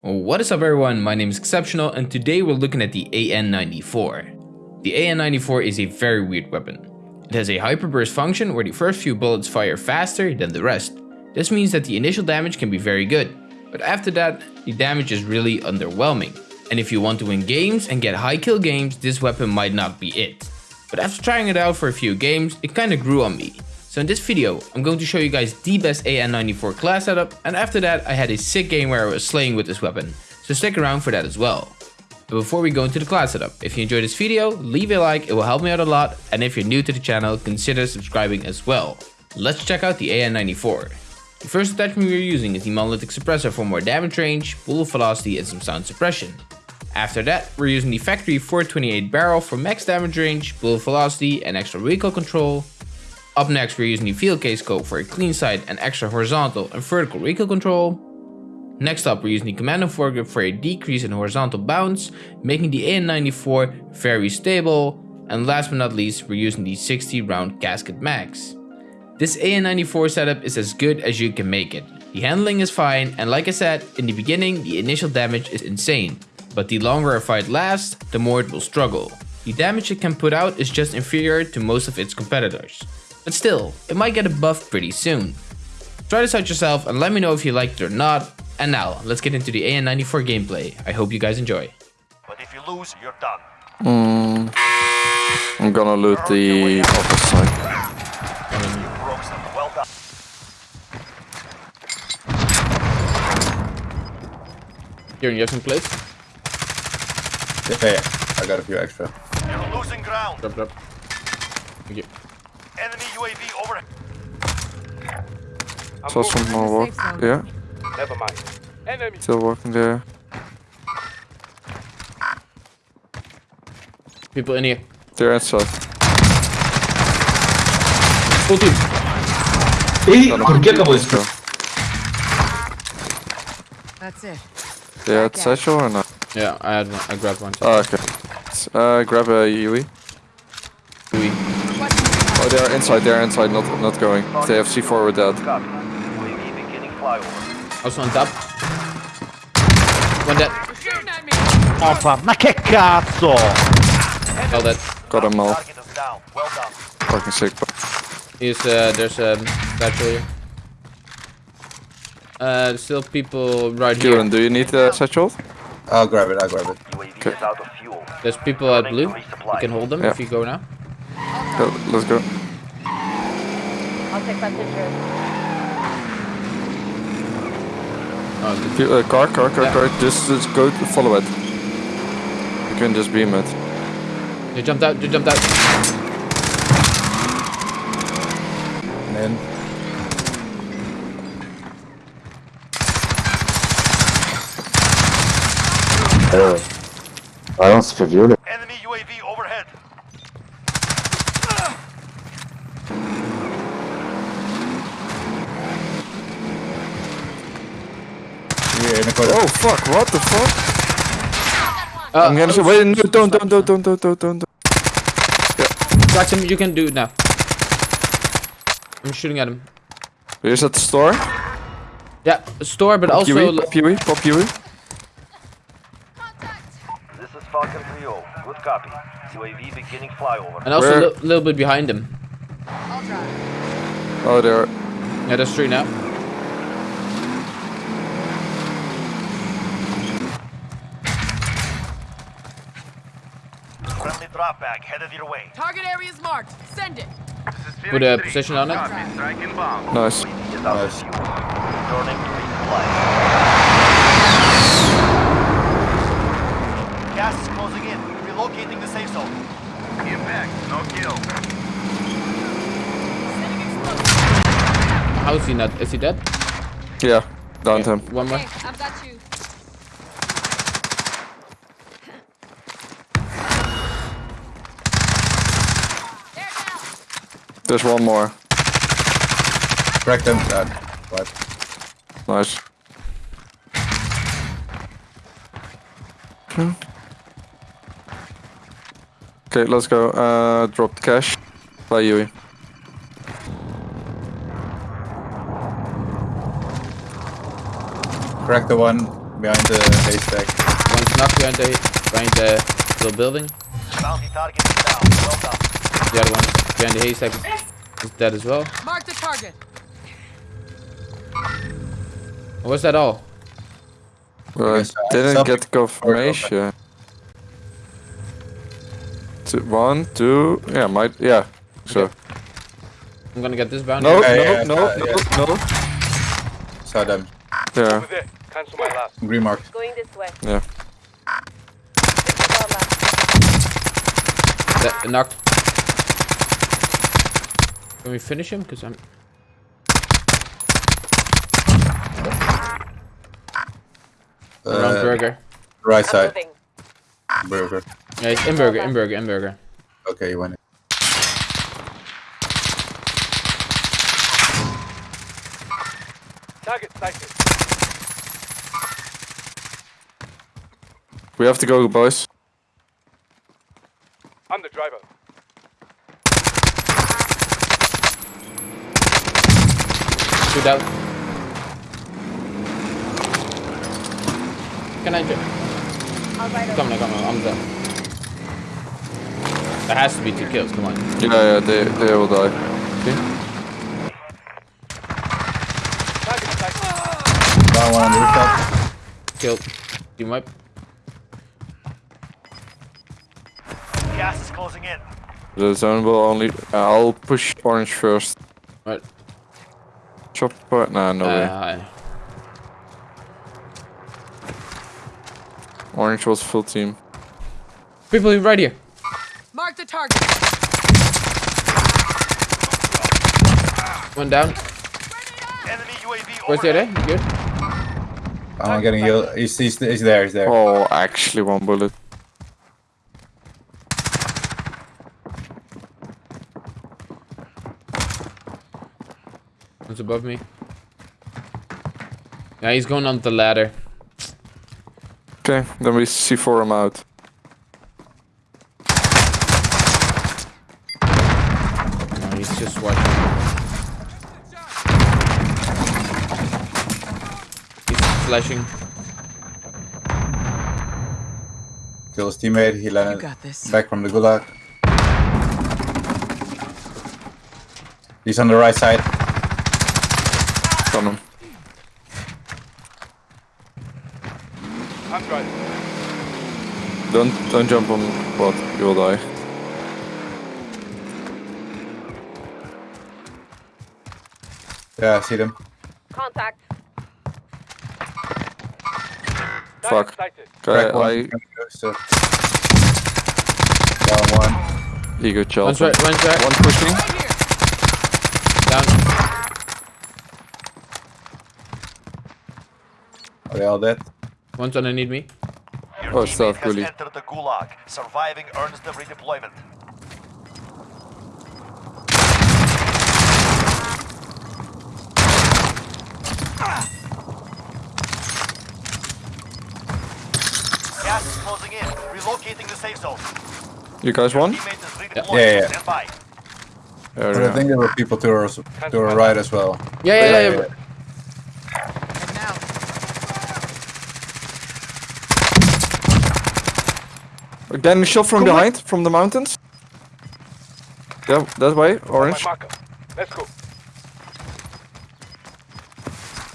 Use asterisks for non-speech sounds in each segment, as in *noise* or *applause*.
What is up everyone, my name is Exceptional and today we're looking at the AN-94. The AN-94 is a very weird weapon. It has a hyperburst function where the first few bullets fire faster than the rest. This means that the initial damage can be very good, but after that, the damage is really underwhelming. And if you want to win games and get high kill games, this weapon might not be it. But after trying it out for a few games, it kinda grew on me. So in this video, I'm going to show you guys the best AN94 class setup, and after that I had a sick game where I was slaying with this weapon, so stick around for that as well. But before we go into the class setup, if you enjoyed this video, leave a like, it will help me out a lot, and if you're new to the channel, consider subscribing as well. Let's check out the AN94. The first attachment we are using is the Monolithic Suppressor for more damage range, bullet velocity and some sound suppression. After that, we're using the factory 428 barrel for max damage range, bullet velocity and extra recoil control, up next we're using the field case scope for a clean sight and extra horizontal and vertical recoil control. Next up we're using the commando foregrip for a decrease in horizontal bounce, making the AN94 very stable. And last but not least we're using the 60 round casket max. This AN94 setup is as good as you can make it. The handling is fine and like I said, in the beginning the initial damage is insane. But the longer a fight lasts, the more it will struggle. The damage it can put out is just inferior to most of its competitors. But still, it might get a buff pretty soon. Try this out yourself and let me know if you liked it or not. And now, let's get into the AN94 gameplay. I hope you guys enjoy. But if you lose, you're done. Mm, I'm gonna loot the office side. Well done. Here, you have some plates? Yeah, yeah, I got a few extra. You're losing ground. Drop, drop. Thank you. Enemy UAV over. Saw some more walk. Yeah, Never mind. Enemy. still walking there. People in here. They're inside. Full team. ¿Y Got 'em. por qué acabó Let's. That's it. They had satchel or not? Yeah, I had one. I grabbed one. Oh, okay. Uh, grab a UE. We. Oh, they're inside. They're inside. Not not going. They have C4 with that. Beginning flyover. Also on top. One dead. Opa, ma che cazzo! All dead. Got them all. Target is down. Well done. Fucking sick. He's, uh, there's a um, satchel here. Uh, still people right here. Kieran, do you need the satchel? I'll grab it, I'll grab it. Okay. is out of fuel. There's people at blue. You can hold them Yeah. if you go now. Go, let's go. I'll take that picture. Oh, good. Uh, car, car, car, Yeah. car. Just, just go to follow it. You can just beam it. You jumped out. You jumped out. And then Balans verviolen. Enemy UAV overhead. In the corner. Oh fuck! What the fuck? Uh, I'm gonna say, wait, no, don't, don't, don't, don't, don't, don't, don't. Crack him. You can do it now. I'm shooting at him. Here's at the store. Yeah, store, but Pop also. UE, pop UE, pop UE. This is Falcon 3-0. Good copy. UAV beginning flyover. And also a li- little bit behind him. I'll drive. Oh, there. Yeah, there's three now. Drop bag headed your way. Target area is marked. Send it. Put a position on it. Nice. UAV is out of Nice. fuel. Returning to resupply. Gas is closing in. Relocating the safe zone. Impact. No kill. How is he not? Is he dead? Yeah, downed Okay, him. One more. Hey, I've got you. There now. There's one more. Crack them. Uh, what? Nice. Okay. Okay, let's go. Uh, drop the cash. By Yui. Crack the one behind the haystack. One's not behind the behind the little building. Bounty target is down. Well done. The other one behind the haystack is dead as well. Mark the target. Was that all? Well, I uh, didn't something- get confirmation. Two, one, two, yeah, might, yeah. So I'm gonna get this bounty. no, Yeah, no, yeah, no, yeah, no, no. Saw them. There, Green mark. Going this way. yeah. This is. That, knocked. Can we finish him? Cause I'm. Around Uh, burger. Right side. Burger. Yeah, it's in burger, in burger, in burger. Okay, you went in. We have to go, boys. Shoot out. Can I just I'll ride over. come on, come on, I'm done. There has to be two kills. Come on. Yeah, yeah, they, they will die. Down one on the rooftop. Killed. Team wipe. Gas is closing in. The zone will only. Uh, I'll push orange first. Right. Chopper? Nah, no way. Uh, Orange was full team. people right here. Mark the target. One down. Enemy UAV Where's the other? You good? I'm getting healed. He's, he's, he's there, he's there. Oh, actually, one bullet. One's above me. Yeah, he's going on the ladder. Okay, then we C4 him out. No, he's just watching. He's flashing. Kill his teammate. He landed got this. back from the gulag. He's on the right side. Got him. Don't don't jump on what you will die. Yeah, I see them. Contact. Fuck. Okay, one. I Down one. ego child. One's right, one's right. One pushing. Down. They all dead? One's underneath me. Your Oh, teammate stealth has bully. entered the gulag. Surviving earns them redeployment. Gas is closing in. Relocating the safe zone. You guys won? Teammate is. Yeah, yeah. Stand by. There But we I think there were people to our, to our right as well. Yeah, yeah, yeah. yeah. And now. are. Getting shot from behind, from the mountains. Yeah, that way, orange. Let's go.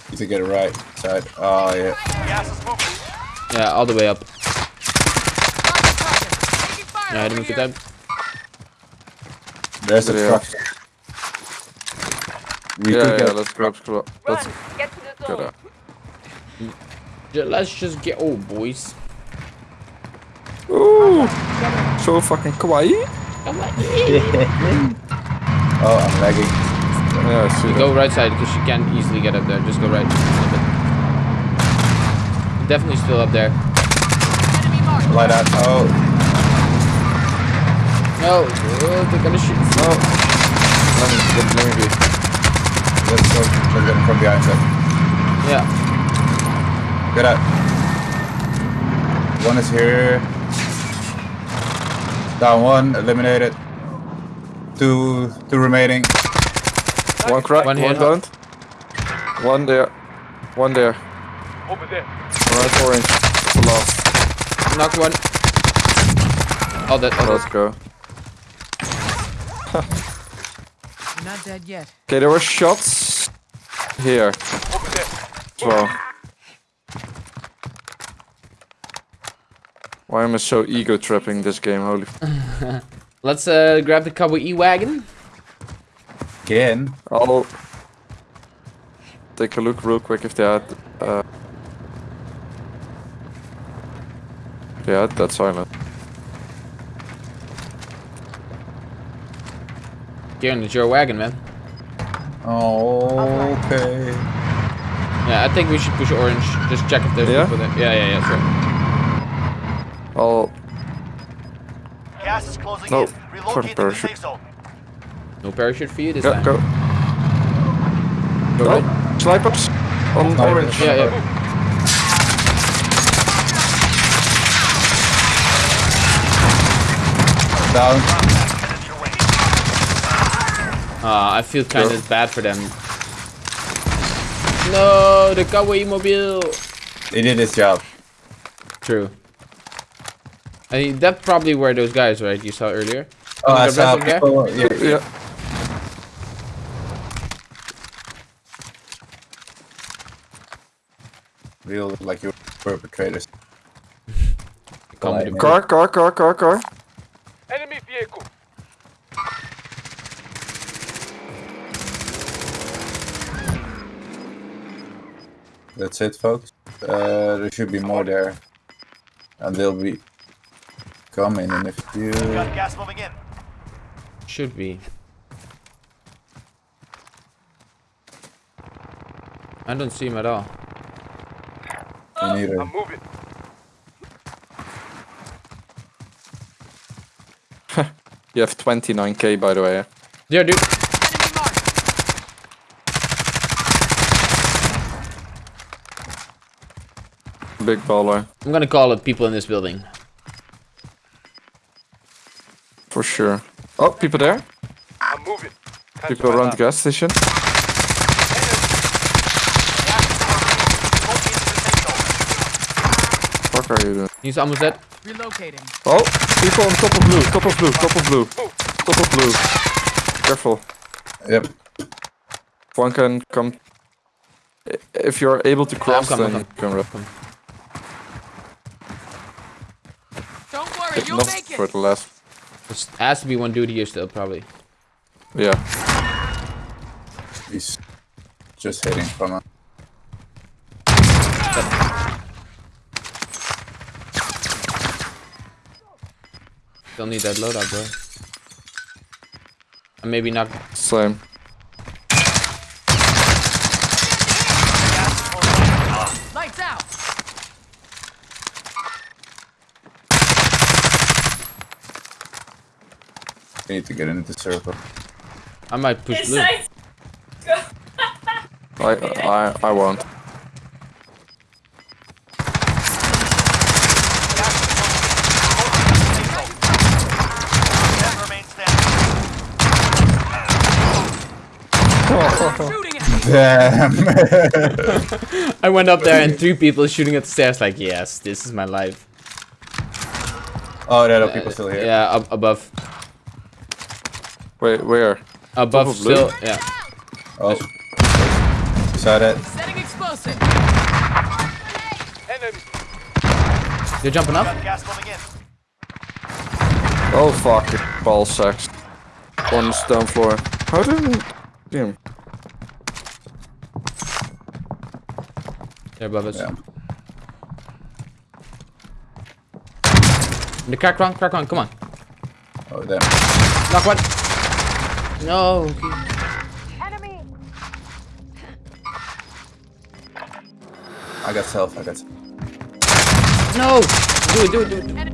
Need to get it right side. Oh yeah. Gas is moving. Yeah, all the way up. Mark the target. Taking fire Yeah, I didn't get here. that. There's the Yeah. truck. We Yeah, yeah, let's grab, grab let's Run. Get to the get out. Let's just get. Oh, boys. So fucking kawaii. Oh, I'm lagging. Yeah, I see. Go right side because she can't easily get up there. Just go right. a little bit. Definitely still up there. Light out. Oh, No, oh, they're gonna shoot. No. Let me, let, let me be. let's go. Let's get him from behind. Sir. Yeah. Get out. One is here. Down one. Eliminated. Two. Two remaining. One crack, One one, here. down. One there. One there. Right, orange. That's the last. Knocked one. Oh, that. Oh, Let's that. go. Not dead yet. Okay, there were shots here as well. Why am I so ego tripping this game? Holy. *laughs* Let's uh, grab the cowboy e-wagon. Again. I'll take a look real quick if they had. Uh... Yeah, that's silent. Kieran, it's your wagon, man. Okay. Yeah, I think we should push orange. Just check if there's Yeah? people there. Yeah, yeah, yeah, sure. I'll. Gas is closing No, in. fucking Relocating the parachute. safe zone. No parachute for you this Yeah, time. go. Go Oh, right. snipers on Oh, orange. Yeah, yeah. Down. Headed your way. Ah, I feel kind of bad for them. No, the cowboy mobile. He did his job. True. I mean, that probably were those guys, right? You saw earlier. Oh, I saw rest of them people. Yeah. Yeah. Real like you perpetrators. *laughs* Come with Car, car, car, car, car. Enemy vehicle. That's it, folks. Uh, there should be more there, and they'll be coming. And if you Got gas moving in. Should be. I don't see him at all. me neither. moving. *laughs* You have 29k by the way. There, dude. Big baller. I'm gonna call it people in this building. For sure. Oh, people there? I'm moving. People around the gas station. What are you doing? He's almost dead. Relocating. Oh, people on top of blue, top of blue, top of blue, top of blue. Careful. Yep. One can come. If you're able to cross, coming, then I'm you can run. Don't worry, It's you'll not make for the last. There has to be one dude here still, probably. Yeah. He's just hitting from us. Still need that loadout, bro. And maybe not. Same. Lights out. We need to get into the circle. I might push blue. I I I won't. Ten remain standing. Shooting at me. Damn. I went up there and three people shooting at the stairs. Like, yes, this is my life. oh, there are people uh, still here. Yeah, up above. Wait, where? Above of blue? still. Yeah. Oh. Saw that. Setting explosive. They're jumping up. Got gas moving in. Oh fuck! Ball sacks. On the stone floor. How did? Damn. They're above us. Yeah. The crack one, crack one, come on. Oh, there. Knock one. No. Enemy. I got self. I got. Self. No. Do it, do it, do it.